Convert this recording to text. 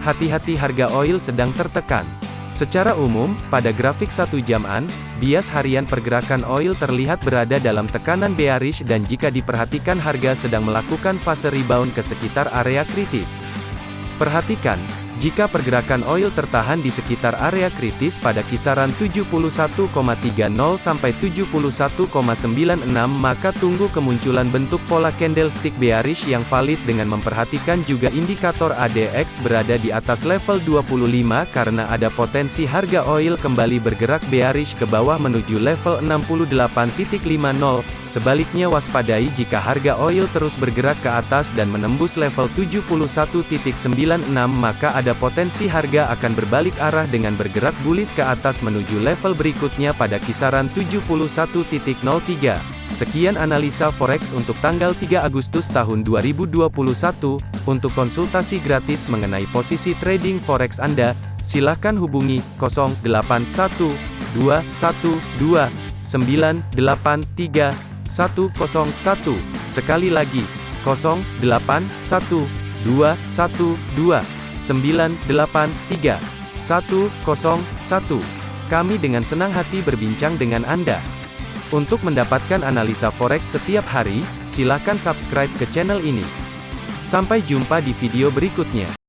hati-hati harga oil sedang tertekan. Secara umum, pada grafik satu jaman, bias harian pergerakan oil terlihat berada dalam tekanan bearish dan jika diperhatikan harga sedang melakukan fase rebound ke sekitar area kritis. Perhatikan, jika pergerakan oil tertahan di sekitar area kritis pada kisaran 71,30 sampai 71,96 maka tunggu kemunculan bentuk pola candlestick bearish yang valid dengan memperhatikan juga indikator ADX berada di atas level 25 karena ada potensi harga oil kembali bergerak bearish ke bawah menuju level 68.50. Sebaliknya waspadai jika harga oil terus bergerak ke atas dan menembus level 71.96 maka ada potensi harga akan berbalik arah dengan bergerak bullish ke atas menuju level berikutnya pada kisaran 71.03. Sekian analisa forex untuk tanggal 3 Agustus tahun 2021. Untuk konsultasi gratis mengenai posisi trading forex Anda, silakan hubungi 081212983101. Sekali lagi, 081212983101. Kami dengan senang hati berbincang dengan Anda. Untuk mendapatkan analisa forex setiap hari, silakan subscribe ke channel ini. Sampai jumpa di video berikutnya.